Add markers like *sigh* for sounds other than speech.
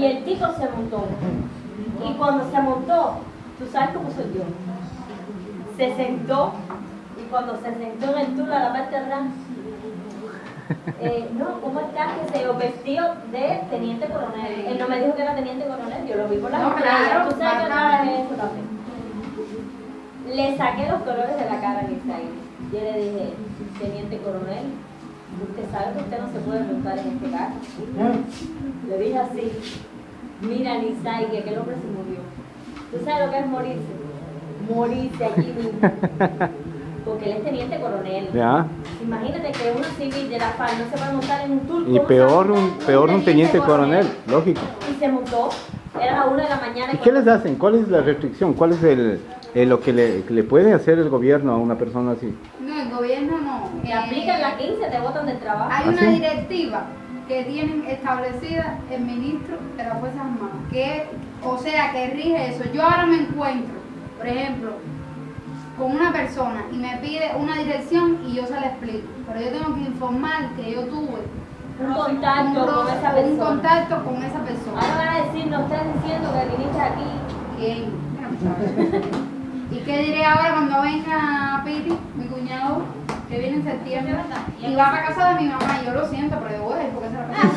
Y el tipo se montó. Y cuando se montó, ¿tú sabes cómo soy yo? Se sentó y cuando se sentó en el tulo a la parte de atrás, *laughs* eh, no, ¿cómo estás? Que se vestido de teniente coronel. Él no me dijo que era teniente coronel, yo lo vi por la No, claro, Tú sabes que eso también. Le saqué los colores de la cara a Nisai. Yo le dije, teniente coronel, usted sabe que usted no se puede montar en este carro. Le dije así, mira Nisai, que aquel hombre se murió. ¿Tú sabes lo que es morirse? Morirse aquí mismo. *laughs* Porque él es teniente coronel. Ya. Imagínate que uno civil de la FARC no se puede montar en un tour. Y ¿cómo peor un, peor un teniente coronel, lógico. Y se montó, era la una de la mañana. ¿Y qué les hacen? ¿Cuál es la restricción? ¿Cuál es el, el- lo que le, que le puede hacer el gobierno a una persona así? No, el gobierno no. Te Eh, aplican la 15, te botan del trabajo. Hay ¿Ah, una sí? directiva que tienen establecida el ministro de las Fuerzas Armadas, que, o sea, que rige eso. Yo ahora me encuentro, por ejemplo, con una persona y me pide una dirección y yo se la explico, pero yo tengo que informar que yo tuve un contacto un, con esa un persona. contacto con esa persona. Ahora van a decir, no estás diciendo que viniste aquí. ¿Quién? *laughs* ¿Y qué diré ahora cuando venga que viene en septiembre, y va a casa de mi mamá? Yo lo siento, pero yo voy, porque se la.